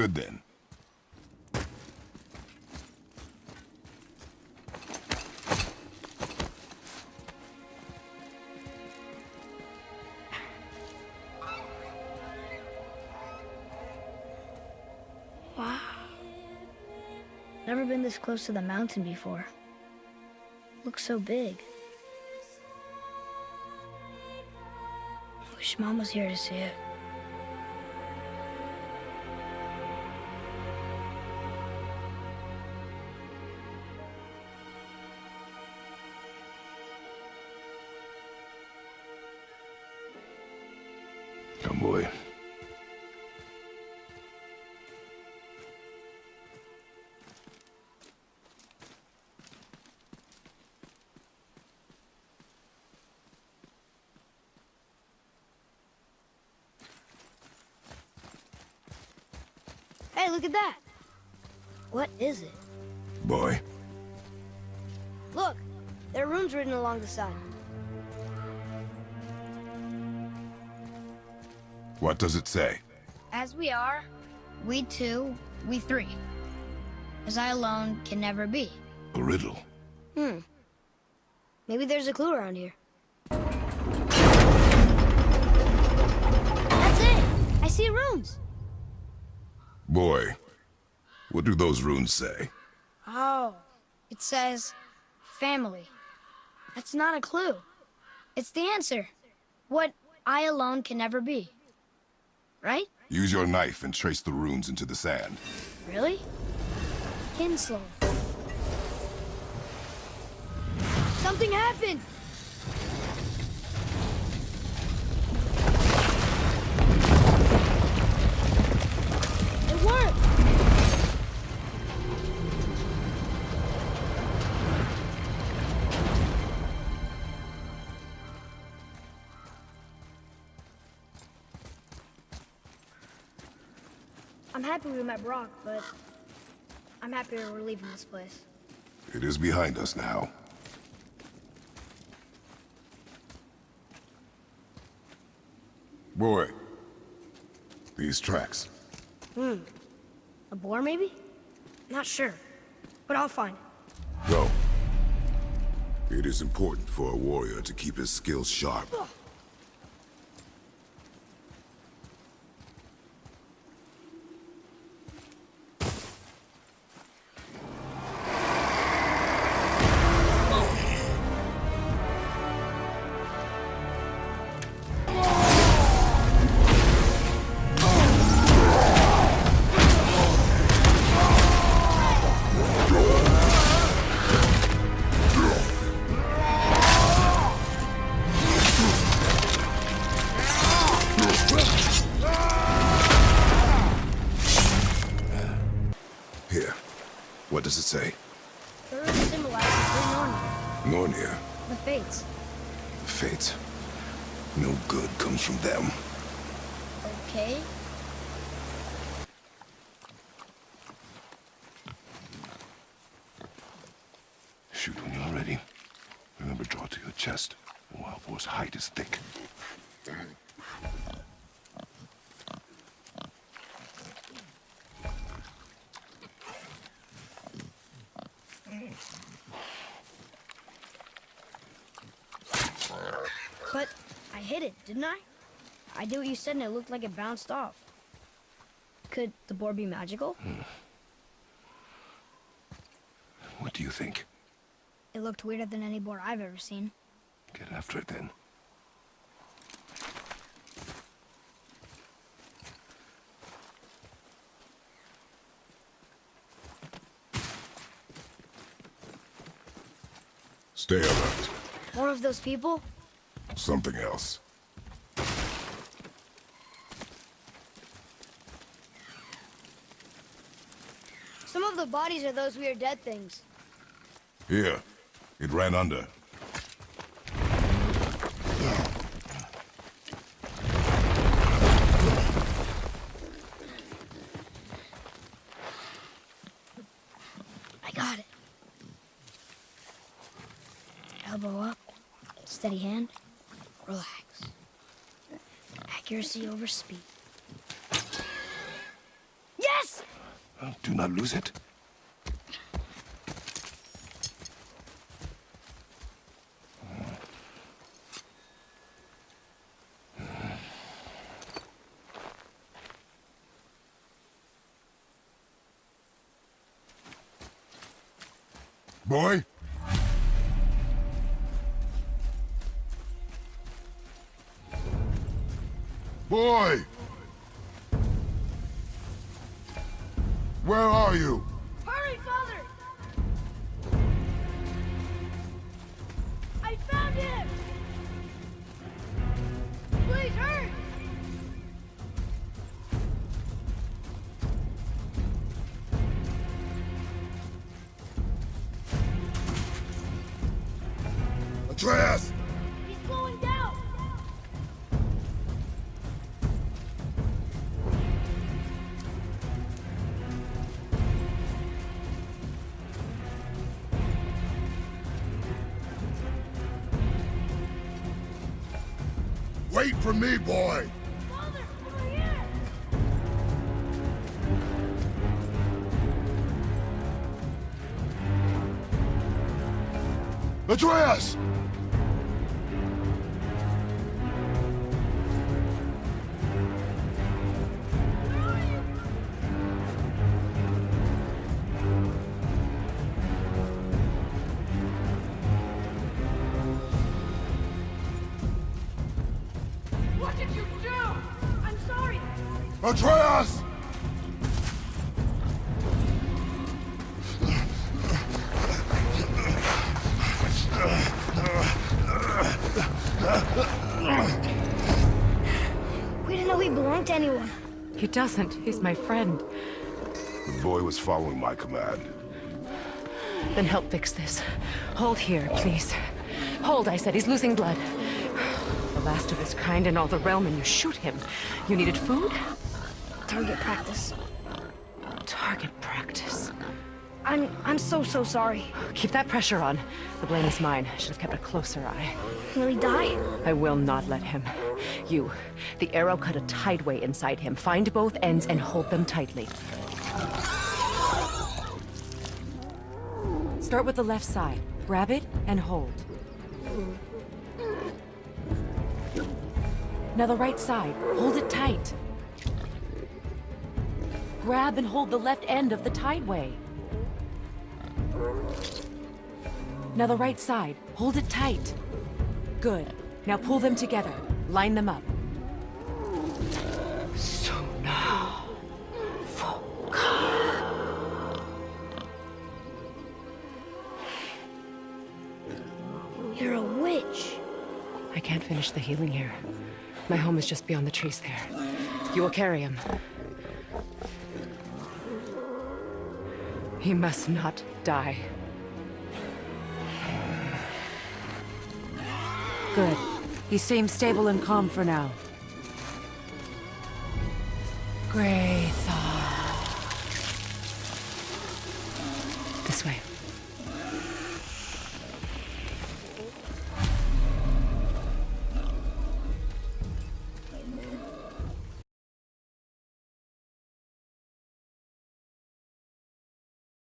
good then. Wow. Never been this close to the mountain before. Looks so big. Wish Mom was here to see it. Hey, look at that. What is it? Boy. Look, there are runes written along the side. What does it say? As we are, we two, we three. As I alone can never be. A riddle. Hmm. Maybe there's a clue around here. That's it! I see runes! Boy, what do those runes say? Oh, it says family. That's not a clue. It's the answer. What I alone can never be. Right? Use your knife and trace the runes into the sand. Really? Kinslow. Something happened! I'm happy we met Brok, but I'm happier we're leaving this place. It is behind us now. Boy, these tracks. Hmm. A boar, maybe? Not sure, but I'll find it. Go. It is important for a warrior to keep his skills sharp. What does it say? The rune symbolizes the the Fates. Fates. No good comes from them. Okay. Shoot when you're ready. Remember, draw to your chest. The wild boar's hide is thick. But I hit it, didn't I? I did what you said and it looked like it bounced off. Could the boar be magical? Hmm. What do you think? It looked weirder than any boar I've ever seen. Get after it then. Stay alert. One of those people? Something else. Some of the bodies are those weird dead things. Here. It ran under. Steady hand, relax. Accuracy over speed. Yes! Do not lose it. Boy? Boy! Where are you? Hurry, Father! I found him! Please, hurry! Atreus! Wait for me, boy! Father! Atreus! Atreus! We didn't know he belonged to anyone. He doesn't. He's my friend. The boy was following my command. Then help fix this. Hold here, please. Hold, I said. He's losing blood. The last of his kind in all the realm, and you shoot him. You needed food? Target practice. Target practice. I'm I'm so so sorry. Keep that pressure on. The blame is mine. I should have kept a closer eye. Will he die? I will not let him. You, the arrow cut a tideway inside him. Find both ends and hold them tightly. Start with the left side. Grab it and hold. Now the right side. Hold it tight. Grab and hold the left end of the tideway. Now the right side. Hold it tight. Good. Now pull them together. Line them up. Suna. You're a witch. I can't finish the healing here. My home is just beyond the trees there. You will carry him. He must not die. Good. He seems stable and calm for now. Grey This way.